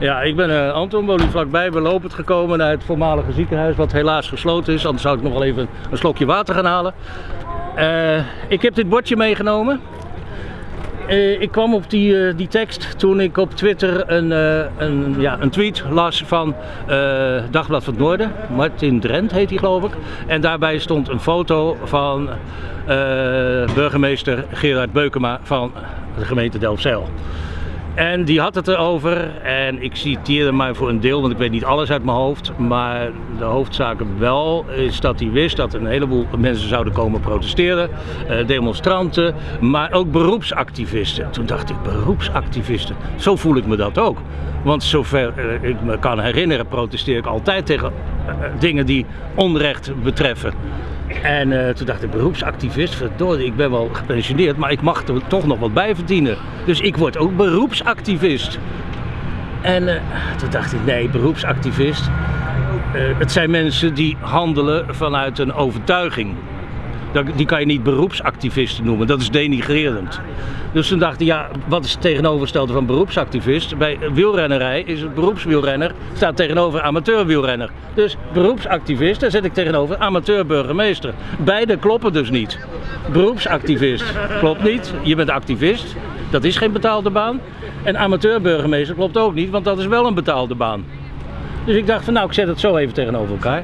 Ja, ik ben uh, Anton, woon vlakbij. We lopen het gekomen naar het voormalige ziekenhuis, wat helaas gesloten is. Anders zou ik nog wel even een slokje water gaan halen. Uh, ik heb dit bordje meegenomen. Uh, ik kwam op die, die tekst toen ik op Twitter een, een, ja, een tweet las van Dagblad van het Noorden. Martin Drent heet hij geloof ik. En daarbij stond een foto van burgemeester Gerard Beukema van de gemeente Delfzijl. En die had het erover en ik citeerde maar voor een deel, want ik weet niet alles uit mijn hoofd. Maar de hoofdzaak wel is dat hij wist dat een heleboel mensen zouden komen protesteren. Eh, demonstranten, maar ook beroepsactivisten. Toen dacht ik, beroepsactivisten, zo voel ik me dat ook. Want zover eh, ik me kan herinneren protesteer ik altijd tegen eh, dingen die onrecht betreffen. En uh, toen dacht ik, beroepsactivist, verdorie, ik ben wel gepensioneerd, maar ik mag er toch nog wat bij verdienen. Dus ik word ook beroepsactivist. En uh, toen dacht ik, nee, beroepsactivist, uh, het zijn mensen die handelen vanuit een overtuiging. Die kan je niet beroepsactivisten noemen, dat is denigrerend. Dus toen dacht ik, ja, wat is het tegenovergestelde van beroepsactivist? Bij wielrennerij is het beroepswielrenner, staat tegenover amateurwielrenner. Dus beroepsactivist, daar zet ik tegenover amateurburgemeester. Beide kloppen dus niet. Beroepsactivist klopt niet, je bent activist, dat is geen betaalde baan. En amateurburgemeester klopt ook niet, want dat is wel een betaalde baan. Dus ik dacht van nou, ik zet het zo even tegenover elkaar.